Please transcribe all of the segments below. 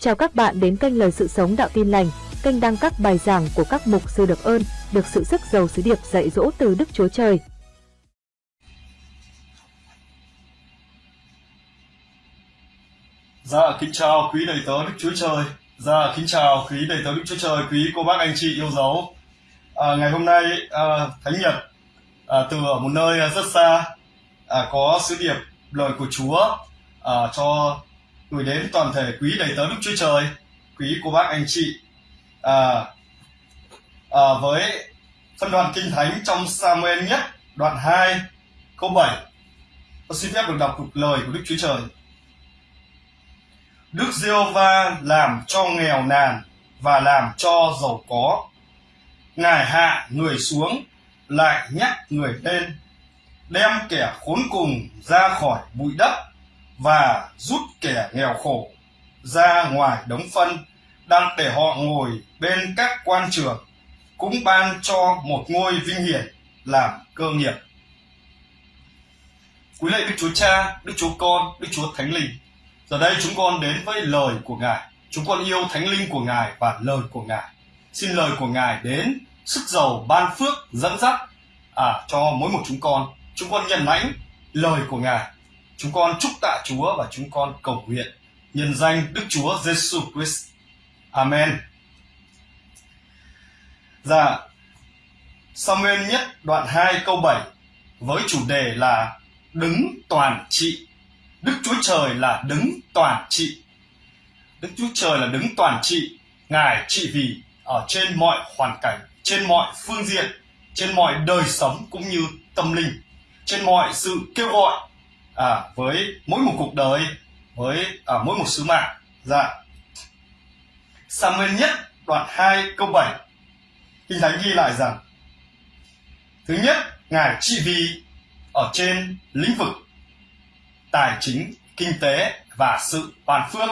Chào các bạn đến kênh Lời Sự Sống Đạo Tin Lành, kênh đăng các bài giảng của các mục sư được ơn, được sự sức giàu sứ điệp dạy dỗ từ Đức Chúa Trời. Dạ, kính chào quý đầy tớ Đức Chúa Trời. Dạ, kính chào quý đầy tớ Đức Chúa Trời, quý cô bác anh chị yêu dấu. À, ngày hôm nay à, Thánh Nhật à, từ ở một nơi rất xa à, có sứ điệp lời của Chúa à, cho gửi đến toàn thể quý đầy tớ Đức Chúa Trời, quý cô bác anh chị. À, à, với phân đoạn kinh thánh trong Samuel nhất đoạn 2 câu 7 Tôi xin phép được đọc cuộc lời của Đức Chúa Trời. Đức giê va làm cho nghèo nàn và làm cho giàu có. Ngài hạ người xuống, lại nhắc người lên, đem kẻ khốn cùng ra khỏi bụi đất và rút kẻ nghèo khổ ra ngoài đống phân đang để họ ngồi bên các quan trường cũng ban cho một ngôi vinh hiển làm cơ nghiệp. Quý lạy Đức Chúa Cha, Đức Chúa Con, Đức Chúa Thánh Linh. Giờ đây chúng con đến với lời của Ngài. Chúng con yêu Thánh Linh của Ngài và lời của Ngài. Xin lời của Ngài đến sức giàu ban phước dẫn dắt à, cho mỗi một chúng con. Chúng con nhận lãnh lời của Ngài. Chúng con chúc tạ Chúa và chúng con cầu nguyện nhân danh Đức Chúa Giêsu Christ. Amen. Dạ, Samuel nhất đoạn 2 câu 7 với chủ đề là đứng toàn trị. Đức Chúa Trời là đứng toàn trị. Đức Chúa Trời là đứng toàn trị. Ngài trị vì ở trên mọi hoàn cảnh, trên mọi phương diện, trên mọi đời sống cũng như tâm linh, trên mọi sự kêu gọi à, với mỗi một cuộc đời, với à, mỗi một sứ mạng. Dạ. Samuel nhất đoạn 2 câu 7 Kinh Thánh ghi lại rằng Thứ nhất, Ngài trị vì ở trên lĩnh vực tài chính, kinh tế và sự ban phước.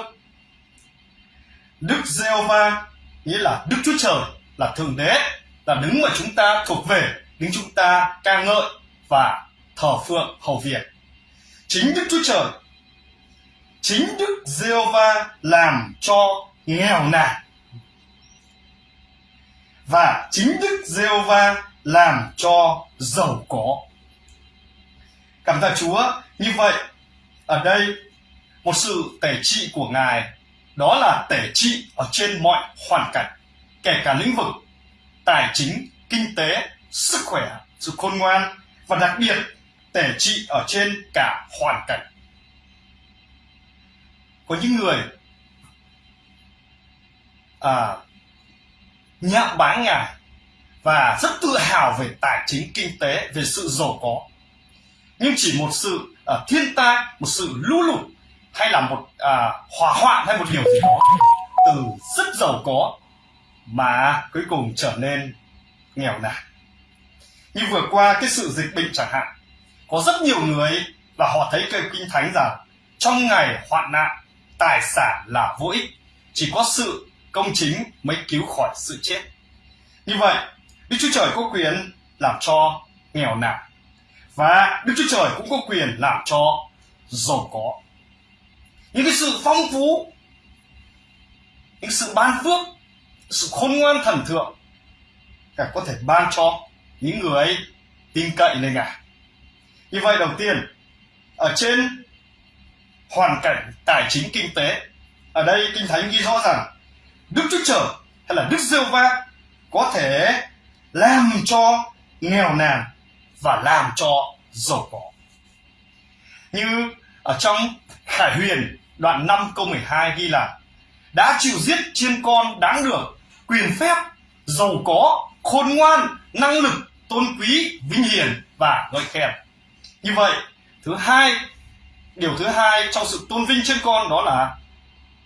Đức Giê-hô-va nghĩa là Đức Chúa Trời là Thượng Đế là đứng mà chúng ta thuộc về, đứng chúng ta ca ngợi và thờ phượng hầu việc. Chính Đức Chúa Trời, chính Đức Giê-hô-va làm cho nghèo nàn. Và chính Đức Giê-hô-va làm cho giàu có. Cảm tạ Chúa, như vậy ở đây một sự tể trị của Ngài đó là tể trị ở trên mọi hoàn cảnh, kể cả lĩnh vực tài chính, kinh tế, sức khỏe, sự khôn ngoan và đặc biệt tể trị ở trên cả hoàn cảnh. Có những người à, nhạo báng ngài và rất tự hào về tài chính kinh tế về sự giàu có nhưng chỉ một sự à, thiên tai một sự lũ lụt hay là một à, hỏa hoạn hay một điều gì đó từ rất giàu có mà cuối cùng trở nên nghèo nàn như vừa qua cái sự dịch bệnh chẳng hạn có rất nhiều người và họ thấy cái kinh thánh rằng trong ngày hoạn nạn tài sản là vô ích chỉ có sự công chính mới cứu khỏi sự chết. Như vậy, Đức Chúa Trời có quyền làm cho nghèo nàn và Đức Chúa Trời cũng có quyền làm cho giàu có. Những cái sự phong phú, những sự ban phước, sự khôn ngoan thần thượng cả có thể ban cho những người tin cậy lên Ngài. Như vậy đầu tiên, ở trên hoàn cảnh tài chính kinh tế, ở đây Kinh Thánh ghi rõ rằng Đức Chúa Trời hay là Đức giêsu va có thể làm cho nghèo nàn và làm cho giàu có. Như ở trong Khải Huyền đoạn 5 câu 12 ghi là đã chịu giết chiên con đáng được, quyền phép, giàu có, khôn ngoan, năng lực, tôn quý, vinh hiển và ngợi khen. Như vậy, thứ hai, điều thứ hai trong sự tôn vinh trên con đó là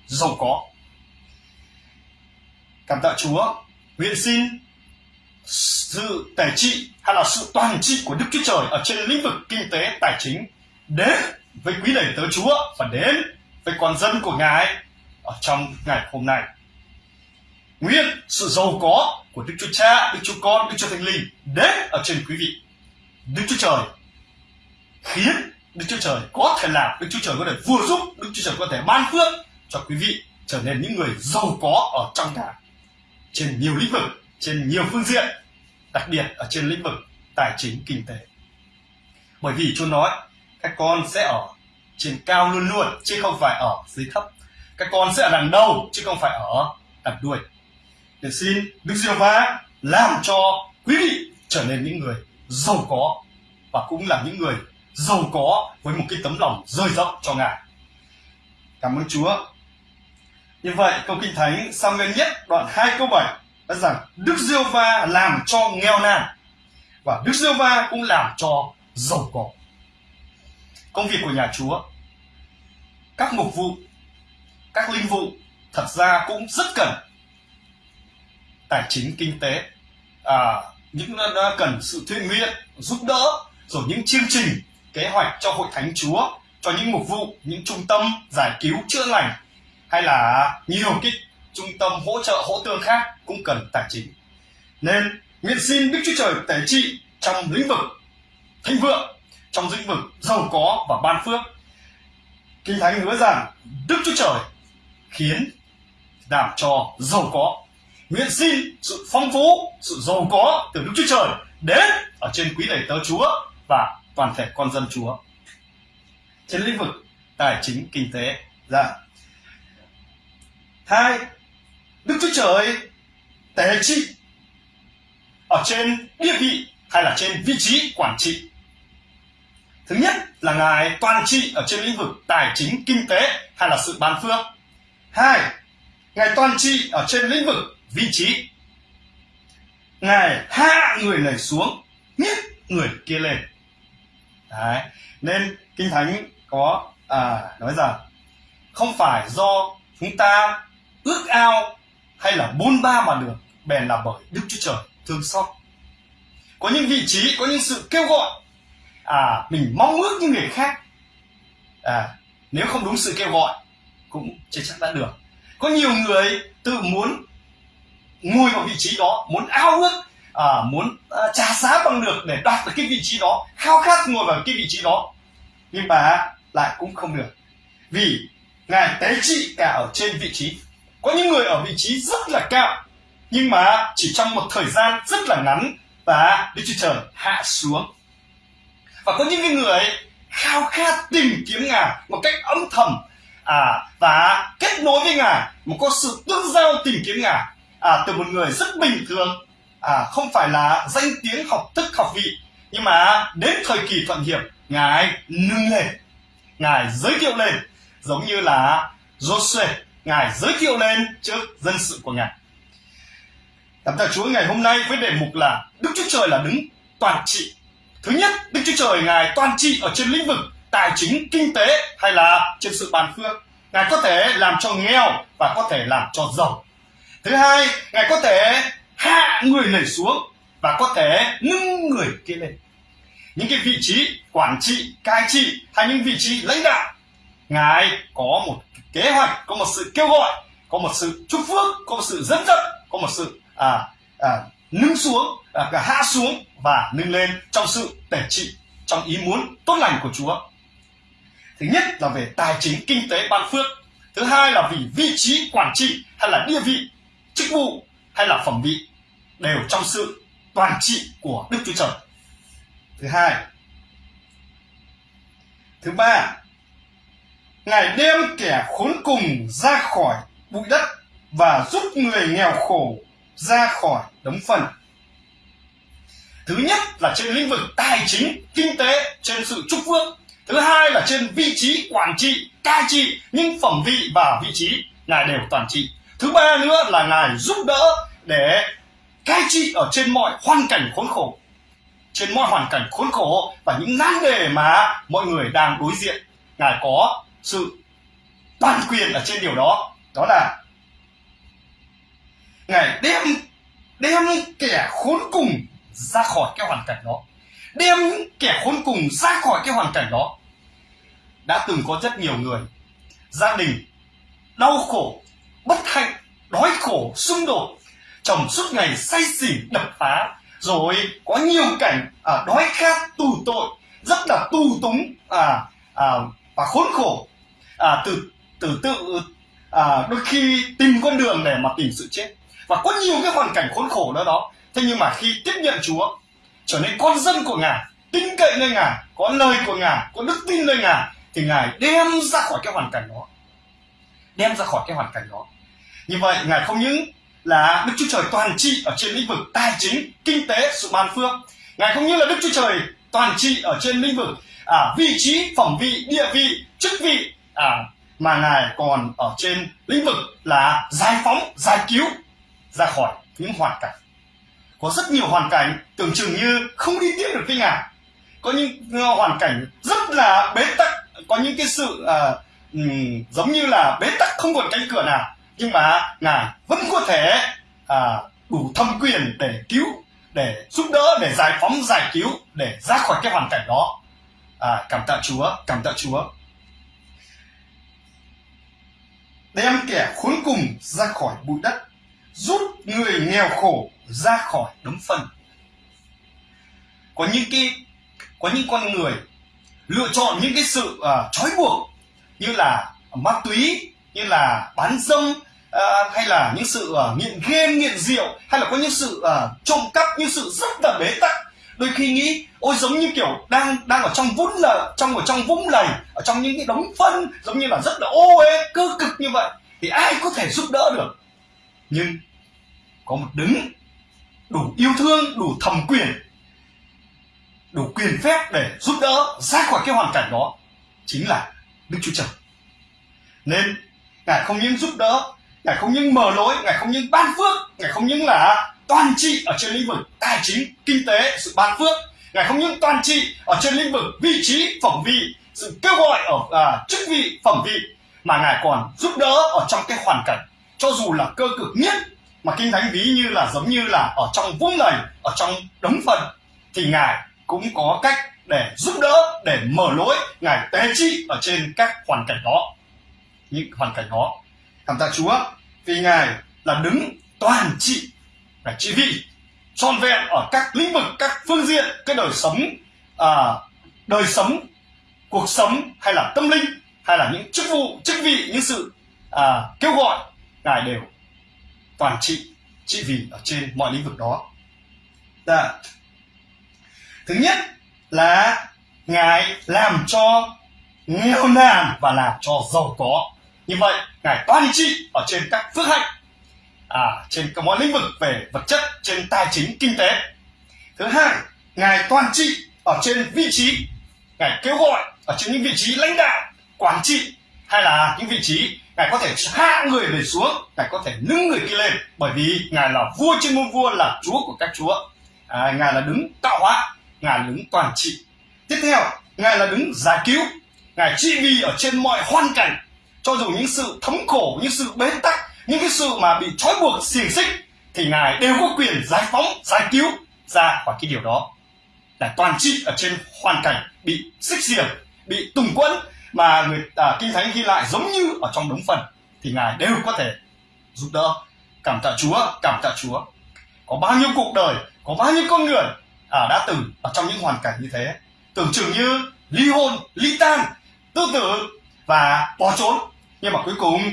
giàu có cảm tạ Chúa nguyện xin sự tài trị hay là sự toàn trị của Đức Chúa Trời ở trên lĩnh vực kinh tế tài chính đến với quý đầy tớ Chúa và đến với con dân của Ngài ở trong ngày hôm nay. Nguyện sự giàu có của Đức Chúa Cha, Đức Chúa Con, Đức Chúa Thánh Linh đến ở trên quý vị. Đức Chúa Trời khiến Đức Chúa Trời có thể làm, Đức Chúa Trời có thể vừa giúp, Đức Chúa Trời có thể ban phước cho quý vị trở nên những người giàu có ở trong nhà trên nhiều lĩnh vực trên nhiều phương diện đặc biệt ở trên lĩnh vực tài chính kinh tế. Bởi vì Chúa nói các con sẽ ở trên cao luôn luôn chứ không phải ở dưới thấp. Các con sẽ ở đằng đầu chứ không phải ở đằng đuôi. Để xin Đức Giêsu va làm cho quý vị trở nên những người giàu có và cũng là những người giàu có với một cái tấm lòng rơi rộng cho Ngài. Cảm ơn Chúa. Như vậy câu kinh thánh Samuel nhất đoạn 2 câu 7 nói rằng Đức Diêu Va làm cho nghèo nàn và Đức Diêu Va cũng làm cho giàu có. Công việc của nhà Chúa, các mục vụ, các linh vụ thật ra cũng rất cần tài chính kinh tế à, những à, cần sự thiện nguyện giúp đỡ rồi những chương trình kế hoạch cho hội thánh chúa, cho những mục vụ, những trung tâm giải cứu chữa lành, hay là nhiều cái trung tâm hỗ trợ, hỗ tương khác cũng cần tài chính. Nên nguyện xin đức chúa trời tể trị trong lĩnh vực thịnh vượng, trong lĩnh vực giàu có và ban phước. Kinh thánh hứa rằng đức chúa trời khiến đảm cho giàu có. Nguyện xin sự phong phú, sự giàu có từ đức chúa trời đến ở trên quý đầy tớ chúa và toàn thể con dân chúa. Trên lĩnh vực tài chính, kinh tế dạ. hai, đức chúa trời tế trị ở trên địa vị hay là trên vị trí quản trị. Thứ nhất là ngài toàn trị ở trên lĩnh vực tài chính, kinh tế hay là sự ban phước. Hai, ngài toàn trị ở trên lĩnh vực vị trí. Ngài hạ người này xuống nhấc người kia lên. Đấy. nên kinh thánh có à, nói rằng không phải do chúng ta ước ao hay là bôn ba mà được bèn là bởi đức chúa trời thương xót. Có những vị trí có những sự kêu gọi à mình mong ước như người khác. À nếu không đúng sự kêu gọi cũng chưa chắc đã được. Có nhiều người tự muốn ngồi vào vị trí đó muốn ao ước à, muốn à, trả giá bằng được để đạt được cái vị trí đó khao khát ngồi vào cái vị trí đó. Nhưng mà lại cũng không được. Vì ngài tế trị cả ở trên vị trí. Có những người ở vị trí rất là cao nhưng mà chỉ trong một thời gian rất là ngắn và Đức Chúa Trời hạ xuống. Và có những người khao khát tìm kiếm ngài một cách âm thầm à, và kết nối với ngài một có sự tương giao tìm kiếm ngài. À, từ một người rất bình thường à, không phải là danh tiếng học thức học vị nhưng mà đến thời kỳ thuận hiệp ngài nâng lên ngài giới thiệu lên giống như là Joshua ngài giới thiệu lên trước dân sự của ngài Cảm tạ Chúa ngày hôm nay với đề mục là Đức Chúa Trời là đứng toàn trị. Thứ nhất, Đức Chúa Trời Ngài toàn trị ở trên lĩnh vực tài chính, kinh tế hay là trên sự bàn phước. Ngài có thể làm cho nghèo và có thể làm cho giàu. Thứ hai, Ngài có thể hạ người này xuống và có thể nâng người kia lên. Những cái vị trí quản trị, cai trị hay những vị trí lãnh đạo, Ngài có một kế hoạch, có một sự kêu gọi, có một sự chúc phước, có một sự dẫn dắt, có một sự à, à, nâng xuống, à, hạ xuống và nâng lên trong sự tể trị, trong ý muốn tốt lành của Chúa. Thứ nhất là về tài chính, kinh tế, ban phước. Thứ hai là vì vị trí quản trị hay là địa vị, chức vụ hay là phẩm vị đều trong sự toàn trị của Đức Chúa Trời. Thứ hai. Thứ ba, Ngài đem kẻ khốn cùng ra khỏi bụi đất và giúp người nghèo khổ ra khỏi đống phần. Thứ nhất là trên lĩnh vực tài chính, kinh tế, trên sự chúc phước. Thứ hai là trên vị trí quản trị, cai trị, những phẩm vị và vị trí Ngài đều toàn trị. Thứ ba nữa là Ngài giúp đỡ để cai trị ở trên mọi hoàn cảnh khốn khổ. Trên mọi hoàn cảnh khốn khổ và những nan đề mà mọi người đang đối diện, ngài có sự toàn quyền ở trên điều đó. Đó là ngài đem đem kẻ khốn cùng ra khỏi cái hoàn cảnh đó. Đem kẻ khốn cùng ra khỏi cái hoàn cảnh đó. Đã từng có rất nhiều người, gia đình đau khổ, bất hạnh, đói khổ, xung đột chồng suốt ngày say xỉn đập phá. Rồi có nhiều cảnh à, đói khát tù tội rất là tu túng à, à, và khốn khổ. À, từ từ tự à, đôi khi tìm con đường để mà tìm sự chết. Và có nhiều cái hoàn cảnh khốn khổ đó đó. Thế nhưng mà khi tiếp nhận chúa trở nên con dân của ngài tin cậy nơi ngài có lời của ngài có đức tin nơi ngài thì ngài đem ra khỏi cái hoàn cảnh đó. Đem ra khỏi cái hoàn cảnh đó. Như vậy ngài không những là đức chúa trời toàn trị ở trên lĩnh vực tài chính kinh tế sự ban phước. Ngài không những là đức chúa trời toàn trị ở trên lĩnh vực à, vị trí phẩm vị địa vị chức vị à, mà ngài còn ở trên lĩnh vực là giải phóng giải cứu ra khỏi những hoàn cảnh. Có rất nhiều hoàn cảnh tưởng chừng như không đi tiếp được với ngài. Có những ờ, hoàn cảnh rất là bế tắc có những cái sự à, um, giống như là bế tắc không còn cánh cửa nào nhưng mà ngài vẫn có thể à, đủ thâm quyền để cứu để giúp đỡ để giải phóng giải cứu để ra khỏi cái hoàn cảnh đó. À, cảm tạ chúa cảm tạ chúa. Đem kẻ khốn cùng ra khỏi bụi đất rút người nghèo khổ ra khỏi đống phân. Có những cái có những con người lựa chọn những cái sự uh, trói buộc như là ma túy như là bán dâm uh, hay là những sự uh, nghiện game nghiện rượu hay là có những sự uh, trộm cắp những sự rất là bế tắc. Đôi khi nghĩ ôi giống như kiểu đang đang ở trong vũng là trong ở trong vũng lầy ở trong những cái đống phân giống như là rất là ô uế cơ cực như vậy thì ai có thể giúp đỡ được? Nhưng có một đứng đủ yêu thương đủ thẩm quyền đủ quyền phép để giúp đỡ ra khỏi cái hoàn cảnh đó chính là đức chúa trời. Nên ngài không những giúp đỡ ngài không những mở lối ngài không những ban phước ngài không những là toàn trị ở trên lĩnh vực tài chính kinh tế sự ban phước. Ngài không những toàn trị ở trên lĩnh vực vị trí phẩm vị sự kêu gọi ở à, chức vị phẩm vị mà ngài còn giúp đỡ ở trong cái hoàn cảnh. Cho dù là cơ cực nhất mà kinh thánh ví như là giống như là ở trong vũng lầy ở trong đống phần thì ngài cũng có cách để giúp đỡ để mở lối ngài tế trị ở trên các hoàn cảnh đó những hoàn cảnh đó. Cảm tạ chúa vì ngài là đứng toàn trị và trị vị trọn vẹn ở các lĩnh vực các phương diện cái đời sống à, đời sống cuộc sống hay là tâm linh hay là những chức vụ chức vị những sự à, kêu gọi ngài đều toàn trị trị vì ở trên mọi lĩnh vực đó. Đã. thứ nhất là ngài làm cho nghèo nàn và làm cho giàu có như vậy ngài toàn trị ở trên các phước hạnh à, trên các mọi lĩnh vực về vật chất trên tài chính kinh tế. Thứ hai ngài toàn trị ở trên vị trí ngài kêu gọi ở trên những vị trí lãnh đạo quản trị hay là những vị trí ngài có thể hạ người về xuống ngài có thể nâng người kia lên bởi vì ngài là vua trên muôn vua là chúa của các chúa. À, ngài là đứng tạo hóa ngài là đứng toàn trị. Tiếp theo ngài là đứng giải cứu ngài trị vì ở trên mọi hoàn cảnh cho dù những sự thống khổ những sự bế tắc những cái sự mà bị trói buộc xiềng xích thì ngài đều có quyền giải phóng giải cứu ra khỏi cái điều đó. Là toàn trị ở trên hoàn cảnh bị xích xiềng bị tùng quẫn mà người à, kinh thánh ghi lại giống như ở trong đống phần thì ngài đều có thể giúp đỡ. Cảm tạ chúa cảm tạ chúa. Có bao nhiêu cuộc đời có bao nhiêu con người à, đã từng ở trong những hoàn cảnh như thế. Tưởng chừng như ly hôn ly tan tự tử và bỏ trốn nhưng mà cuối cùng,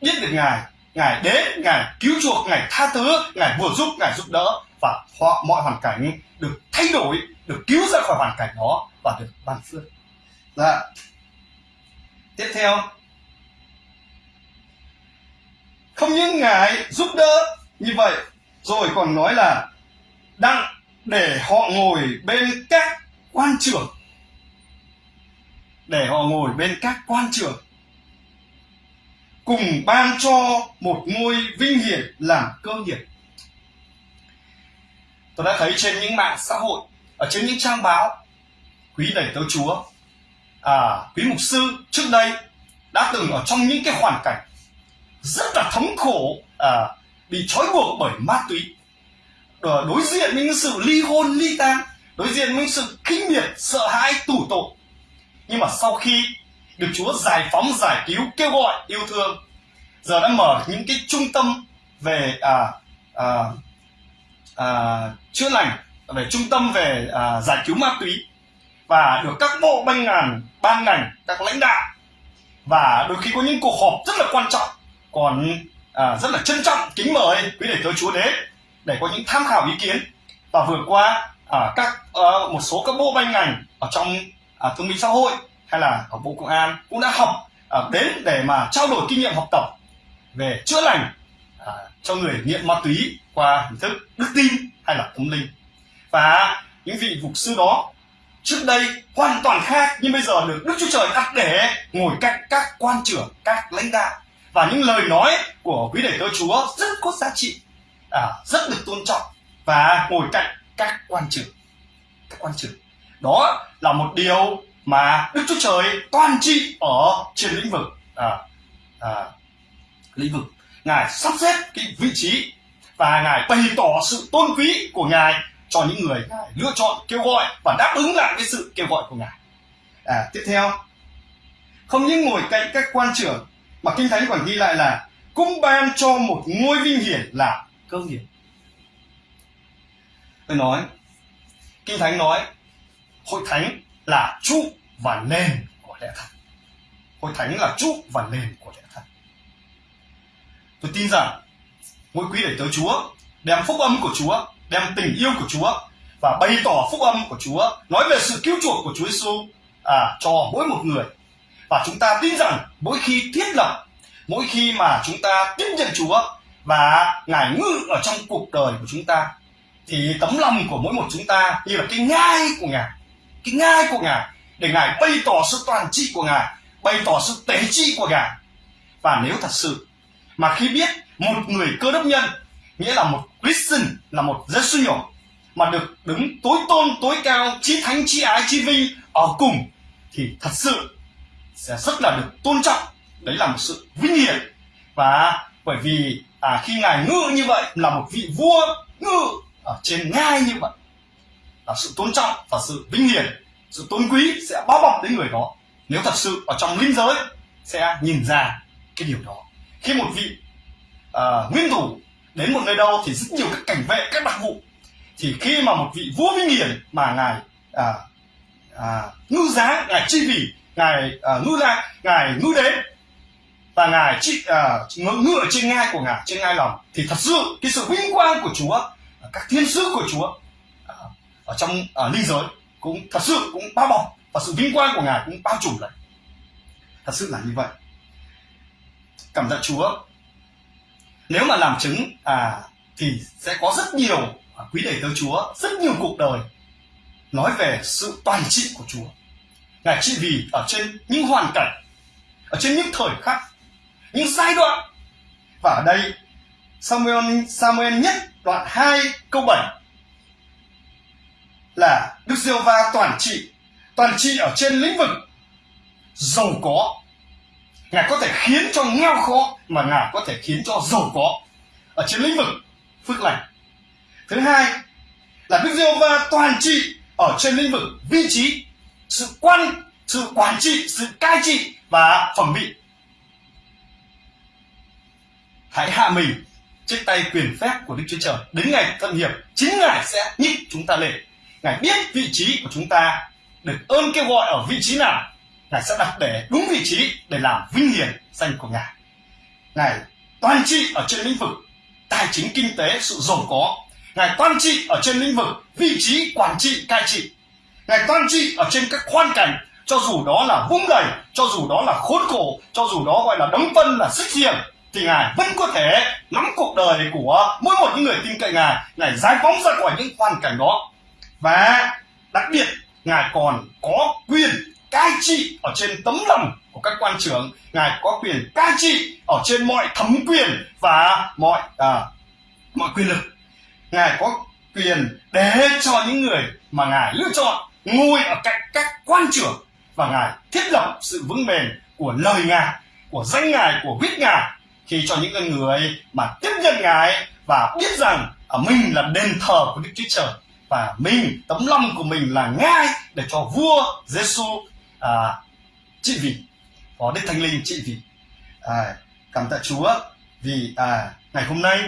biết được ngài ngài đến, ngài cứu chuộc, ngài tha thứ, ngài vừa giúp, ngài giúp đỡ và họ, mọi hoàn cảnh được thay đổi, được cứu ra khỏi hoàn cảnh đó và được ban phước. Dạ. Tiếp theo. Không những ngài giúp đỡ như vậy, rồi còn nói là đặng để họ ngồi bên các quan trưởng để họ ngồi bên các quan trưởng cùng ban cho một ngôi vinh hiển làm cơ nghiệp. Tôi đã thấy trên những mạng xã hội ở trên những trang báo quý đầy tớ chúa à, quý mục sư trước đây đã từng ở trong những cái hoàn cảnh rất là thống khổ à, bị trói buộc bởi ma túy. Đối diện với những sự ly hôn ly tan đối diện với sự kinh miệt sợ hãi tủ tội. Nhưng mà sau khi được Chúa giải phóng giải cứu kêu gọi yêu thương. Giờ đã mở những cái trung tâm về à, à, à, chữa lành về trung tâm về à, giải cứu ma túy. Và được các bộ ban ngành ban ngành các lãnh đạo. Và đôi khi có những cuộc họp rất là quan trọng còn à, rất là trân trọng kính mời quý đệ tới Chúa đến để có những tham khảo ý kiến. Và vừa qua à, các à, một số các bộ ban ngành ở trong à, thương minh xã hội hay là ở bộ công an cũng đã học à, đến để mà trao đổi kinh nghiệm học tập về chữa lành à, cho người nghiện ma túy qua hình thức đức tin hay là tâm linh và những vị mục sư đó trước đây hoàn toàn khác nhưng bây giờ được Đức Chúa Trời đặt để ngồi cạnh các quan trưởng, các lãnh đạo và những lời nói của quý đệ tớ Chúa rất có giá trị, à, rất được tôn trọng và ngồi cạnh các quan trưởng, các quan trưởng. Đó là một điều mà Đức Chúa Trời toàn trị ở trên lĩnh vực à, à, lĩnh vực. Ngài sắp xếp cái vị trí và ngài bày tỏ sự tôn quý của ngài cho những người ngài lựa chọn kêu gọi và đáp ứng lại cái sự kêu gọi của ngài. À, tiếp theo không những ngồi cạnh các quan trưởng mà kinh thánh còn ghi lại là cũng ban cho một ngôi vinh hiển là cơ nghiệp tôi nói kinh thánh nói hội thánh là trụ và nền của lẽ thật. Hội thánh là trụ và nền của lẽ thật. Tôi tin rằng mỗi quý để tới chúa đem phúc âm của chúa đem tình yêu của Chúa và bày tỏ phúc âm của Chúa, nói về sự cứu chuộc của Chúa Giêsu à, cho mỗi một người. Và chúng ta tin rằng mỗi khi thiết lập, mỗi khi mà chúng ta tiếp nhận Chúa và Ngài ngự ở trong cuộc đời của chúng ta, thì tấm lòng của mỗi một chúng ta như là cái ngai của Ngài, cái ngai của Ngài. Để Ngài bày tỏ sự toàn trị của Ngài, bày tỏ sự tế trị của Ngài. Và nếu thật sự mà khi biết một người cơ đốc nhân nghĩa là một Christian là một dân sư nhỏ mà được đứng tối tôn tối cao chí thánh chí ái chí vinh ở cùng thì thật sự sẽ rất là được tôn trọng. Đấy là một sự vinh hiển. Và bởi vì à, khi ngài ngự như vậy là một vị vua ngự ở trên ngai như vậy là sự tôn trọng và sự vinh hiển sự tôn quý sẽ bao bọc đến người đó. Nếu thật sự ở trong linh giới sẽ nhìn ra cái điều đó. Khi một vị uh, nguyên thủ đến một nơi đâu thì rất nhiều các cảnh vệ các đặc vụ. Thì khi mà một vị vua vinh hiển mà ngài à, à, ngư giá ngài chi vì ngài à, ngư ra ngài ngư đến và ngài chi à, ngự, ngự ở trên ngai của ngài trên ngai lòng thì thật sự cái sự vinh quang của chúa các thiên sứ của chúa à, ở trong à, linh giới cũng thật sự cũng bao bọc và sự vinh quang của ngài cũng bao trùm lại thật sự là như vậy cảm tạ chúa nếu mà làm chứng à thì sẽ có rất nhiều à, quý đệ tử Chúa, rất nhiều cuộc đời nói về sự toàn trị của Chúa. Ngài trị vì ở trên những hoàn cảnh, ở trên những thời khắc, những giai đoạn. Và ở đây Samuel Samuel nhất đoạn 2 câu 7 là Đức Giêsu va toàn trị, toàn trị ở trên lĩnh vực giàu có, ngài có thể khiến cho nghèo khó mà ngài có thể khiến cho giàu có ở trên lĩnh vực phước lành. Thứ hai là đức Diêu va toàn trị ở trên lĩnh vực vị trí sự quan sự quản trị sự cai trị và phẩm vị. Hãy hạ mình trên tay quyền phép của đức chúa trời. Đến ngày thân hiệp chính ngài sẽ nhích chúng ta lên ngài biết vị trí của chúng ta được ơn kêu gọi ở vị trí nào, ngài sẽ đặt để đúng vị trí để làm vinh hiển danh của ngài. Ngài toàn trị ở trên lĩnh vực tài chính kinh tế sự giàu có. Ngài toàn trị ở trên lĩnh vực vị trí quản trị cai trị. Ngài toàn trị ở trên các khoan cảnh, cho dù đó là vung đầy cho dù đó là khốn khổ, cho dù đó gọi là đấm phân là xích xiềng thì ngài vẫn có thể nắm cuộc đời của mỗi một những người tin cậy ngài. Ngài giải phóng ra khỏi những hoàn cảnh đó và đặc biệt ngài còn có quyền cai trị ở trên tấm lòng của các quan trưởng. Ngài có quyền cai trị ở trên mọi thẩm quyền và mọi à, mọi quyền lực. Ngài có quyền để cho những người mà ngài lựa chọn ngồi ở cạnh các quan trưởng và ngài thiết lập sự vững bền của lời ngài của danh ngài của huyết ngài khi cho những người mà tiếp nhận ngài và biết rằng ở mình là đền thờ của đức chúa trời và mình tấm lòng của mình là ngay để cho vua Giêsu à, trị vì có đức thánh linh trị vì à, cảm tạ chúa vì à, ngày hôm nay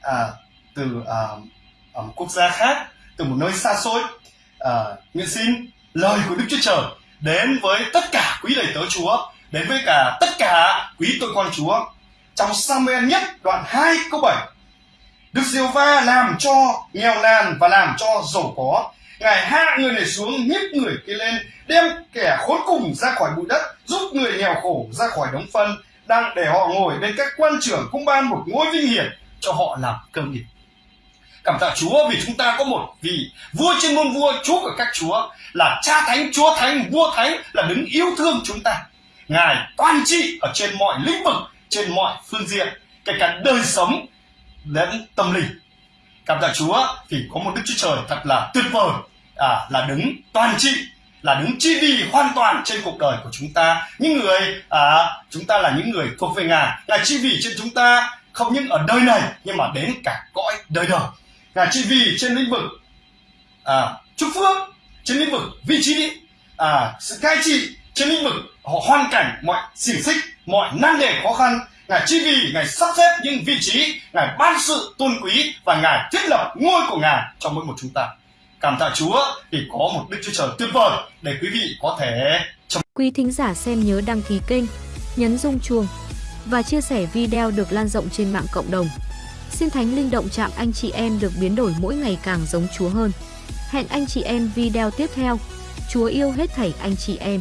à, từ à, ở một quốc gia khác từ một nơi xa xôi à, nguyện xin lời của đức chúa trời đến với tất cả quý đầy tớ chúa đến với cả tất cả quý tôi con chúa trong Samuel nhất đoạn 2 câu 7. Đức Diêu Va làm cho nghèo nàn và làm cho giàu có. Ngài hạ người này xuống, nhích người kia lên, đem kẻ khốn cùng ra khỏi bụi đất, giúp người nghèo khổ ra khỏi đống phân, đang để họ ngồi bên các quan trưởng cũng ban một ngôi vinh hiển cho họ làm cơ nghiệp. Cảm tạ Chúa vì chúng ta có một vị vua trên môn vua, Chúa của các chúa, là cha thánh, chúa thánh, vua thánh, là đứng yêu thương chúng ta. Ngài toàn trị ở trên mọi lĩnh vực, trên mọi phương diện, kể cả đời sống đến tâm linh. Cảm tạ Chúa vì có một Đức Chúa Trời thật là tuyệt vời, à, là đứng toàn trị, là đứng chi vì hoàn toàn trên cuộc đời của chúng ta. Những người, à, chúng ta là những người thuộc về Ngài, ngài chi vì trên chúng ta không những ở đời này nhưng mà đến cả cõi đời đời. Ngài chi vì trên lĩnh vực à, chúc phước, trên lĩnh vực vị trí, à, sự cai trị, trên lĩnh vực họ hoàn cảnh mọi xiềng xích mọi nan đề khó khăn ngài chi vì ngài sắp xếp những vị trí, ngài ban sự tôn quý và ngài thiết lập ngôi của ngài cho mỗi một chúng ta. Cảm tạ chúa vì có một đức chúa trời tuyệt vời để quý vị có thể quý thính giả xem nhớ đăng ký kênh, nhấn rung chuông và chia sẻ video được lan rộng trên mạng cộng đồng. Xin thánh linh động chạm anh chị em được biến đổi mỗi ngày càng giống chúa hơn. Hẹn anh chị em video tiếp theo. Chúa yêu hết thảy anh chị em.